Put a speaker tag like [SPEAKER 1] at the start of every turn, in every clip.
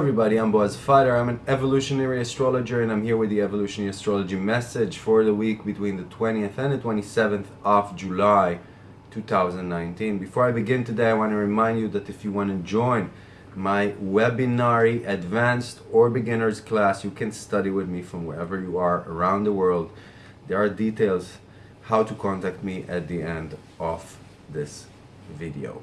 [SPEAKER 1] Everybody, I'm Boaz Fighter. I'm an evolutionary astrologer and I'm here with the evolutionary astrology message for the week between the 20th and the 27th of July 2019. Before I begin today, I want to remind you that if you want to join my webinary advanced or beginners class, you can study with me from wherever you are around the world. There are details how to contact me at the end of this video.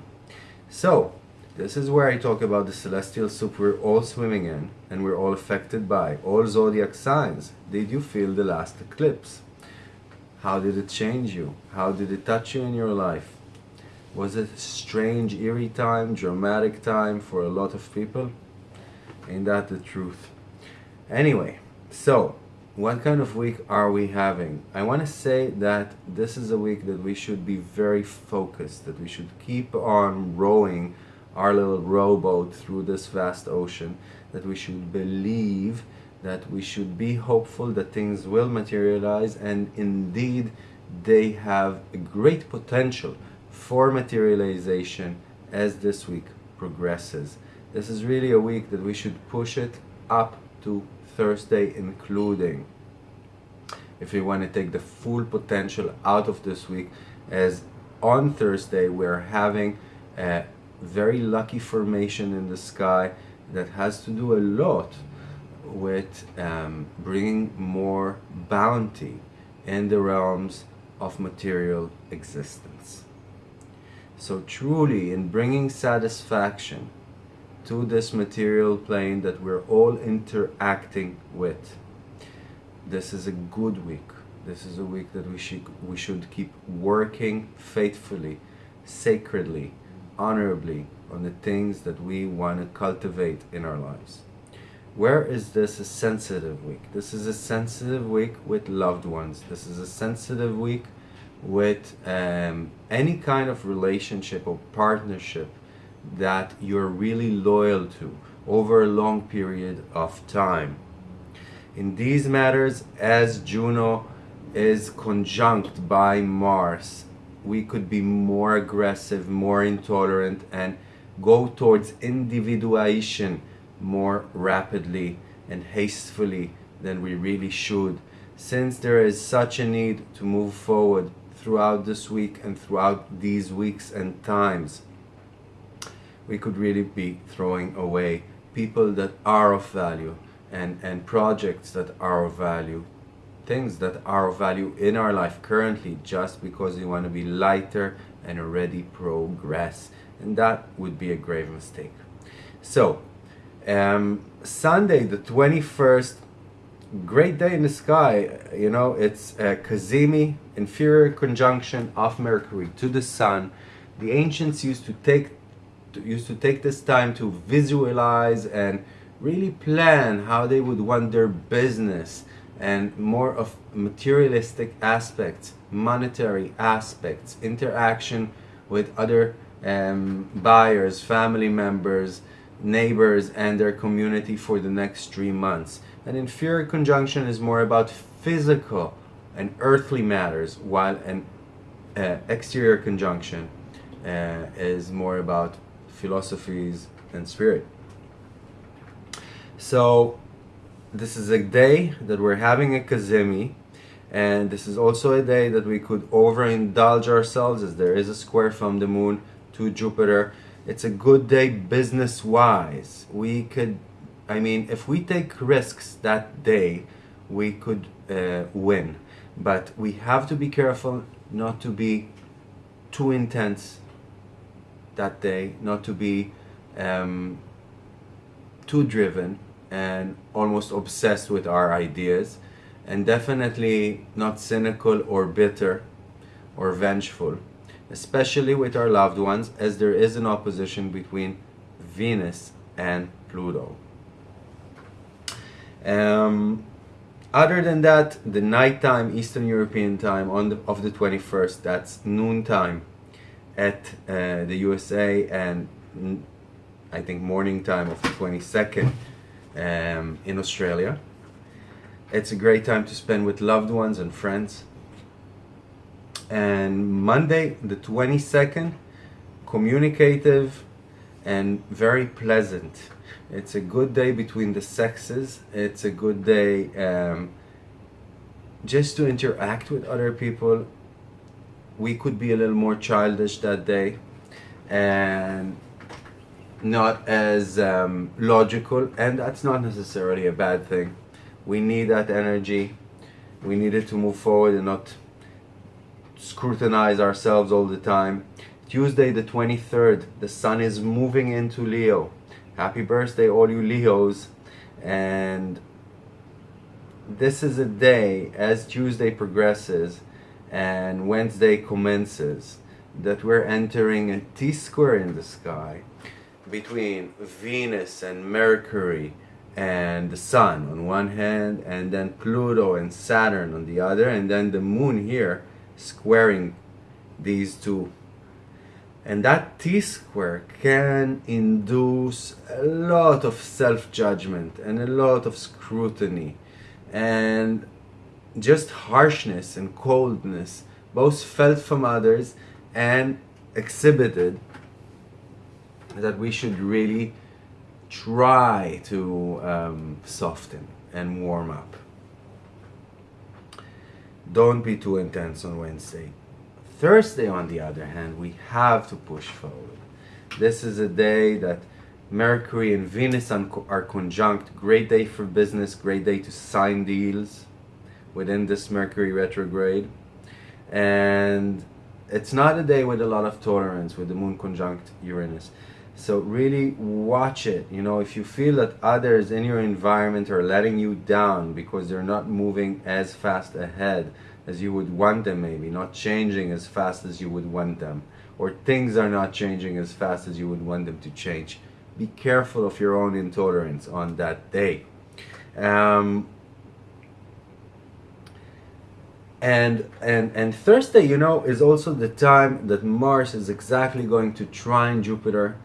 [SPEAKER 1] So, this is where I talk about the celestial soup we're all swimming in and we're all affected by. All zodiac signs. Did you feel the last eclipse? How did it change you? How did it touch you in your life? Was it a strange, eerie time, dramatic time for a lot of people? Ain't that the truth? Anyway, so what kind of week are we having? I want to say that this is a week that we should be very focused, that we should keep on rowing our little rowboat through this vast ocean, that we should believe, that we should be hopeful that things will materialize, and indeed they have a great potential for materialization as this week progresses. This is really a week that we should push it up to Thursday including if we want to take the full potential out of this week as on Thursday we're having a very lucky formation in the sky that has to do a lot with um, bringing more bounty in the realms of material existence. So truly in bringing satisfaction to this material plane that we're all interacting with, this is a good week. This is a week that we should, we should keep working faithfully, sacredly, honorably on the things that we want to cultivate in our lives. Where is this a sensitive week? This is a sensitive week with loved ones. This is a sensitive week with um, any kind of relationship or partnership that you're really loyal to over a long period of time. In these matters, as Juno is conjunct by Mars we could be more aggressive, more intolerant, and go towards individuation more rapidly and hastily than we really should. Since there is such a need to move forward throughout this week and throughout these weeks and times, we could really be throwing away people that are of value and, and projects that are of value things that are of value in our life currently just because you want to be lighter and already progress. And that would be a grave mistake. So um, Sunday the 21st great day in the sky. You know it's a Cazimi inferior conjunction of Mercury to the Sun. The ancients used to take used to take this time to visualize and really plan how they would want their business and more of materialistic aspects, monetary aspects, interaction with other um, buyers, family members, neighbors and their community for the next three months. An inferior conjunction is more about physical and earthly matters while an uh, exterior conjunction uh, is more about philosophies and spirit. So this is a day that we're having a cazimi and this is also a day that we could overindulge ourselves as there is a square from the moon to Jupiter. It's a good day business wise. We could, I mean, if we take risks that day, we could uh, win. But we have to be careful not to be too intense that day, not to be um, too driven and almost obsessed with our ideas and definitely not cynical or bitter or vengeful especially with our loved ones as there is an opposition between Venus and Pluto. Um, other than that, the nighttime Eastern European time on the, of the 21st, that's noon time at uh, the USA and I think morning time of the 22nd um, in Australia. It's a great time to spend with loved ones and friends. And Monday, the 22nd, communicative and very pleasant. It's a good day between the sexes. It's a good day um, just to interact with other people. We could be a little more childish that day and not as um, logical, and that's not necessarily a bad thing. We need that energy. We need it to move forward and not scrutinize ourselves all the time. Tuesday the 23rd, the sun is moving into Leo. Happy birthday all you Leos. And this is a day as Tuesday progresses and Wednesday commences that we're entering a T-square in the sky between Venus and Mercury and the Sun on one hand and then Pluto and Saturn on the other and then the Moon here squaring these two. And that t-square can induce a lot of self-judgment and a lot of scrutiny and just harshness and coldness both felt from others and exhibited that we should really try to um, soften and warm up don't be too intense on Wednesday. Thursday, on the other hand, we have to push forward. This is a day that Mercury and Venus are conjunct. Great day for business, great day to sign deals within this Mercury retrograde. And it's not a day with a lot of tolerance with the moon conjunct Uranus. So really watch it. You know, if you feel that others in your environment are letting you down because they're not moving as fast ahead as you would want them maybe, not changing as fast as you would want them, or things are not changing as fast as you would want them to change, be careful of your own intolerance on that day. Um, and and and Thursday, you know, is also the time that Mars is exactly going to trine Jupiter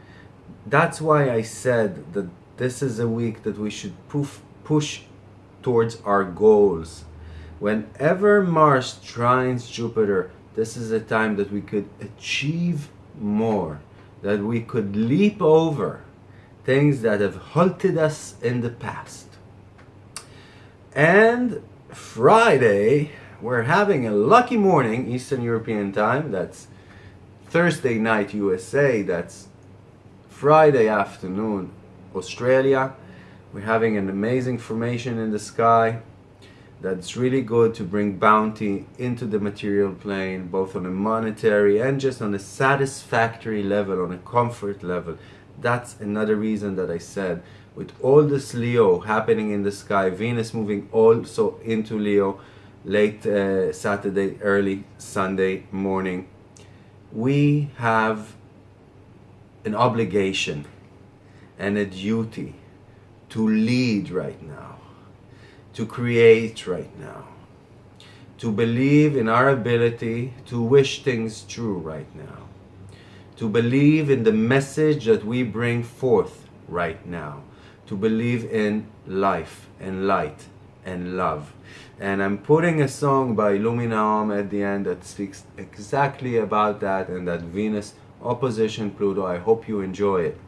[SPEAKER 1] that's why I said that this is a week that we should push towards our goals. Whenever Mars trines Jupiter, this is a time that we could achieve more, that we could leap over things that have halted us in the past. And Friday, we're having a lucky morning, Eastern European time, that's Thursday night USA, that's Friday afternoon, Australia. We're having an amazing formation in the sky that's really good to bring bounty into the material plane, both on a monetary and just on a satisfactory level, on a comfort level. That's another reason that I said, with all this Leo happening in the sky, Venus moving also into Leo late uh, Saturday, early Sunday morning, we have an obligation and a duty to lead right now, to create right now, to believe in our ability to wish things true right now, to believe in the message that we bring forth right now, to believe in life and light and love. And I'm putting a song by Lumina at the end that speaks exactly about that and that Venus opposition Pluto. I hope you enjoy it.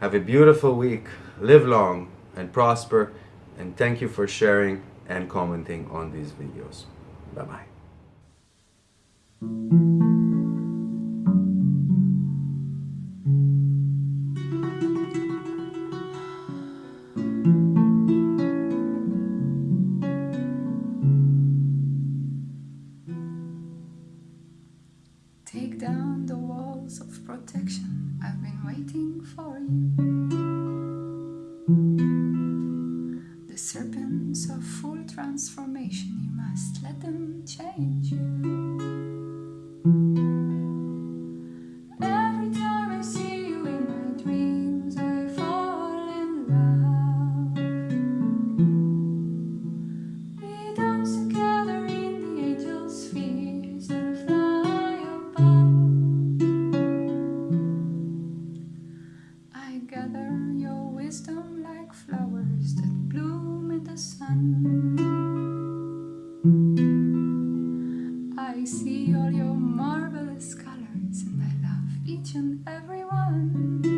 [SPEAKER 1] Have a beautiful week. Live long and prosper. And thank you for sharing and commenting on these videos. Bye-bye.
[SPEAKER 2] All your marvelous colors, and I love each and every one.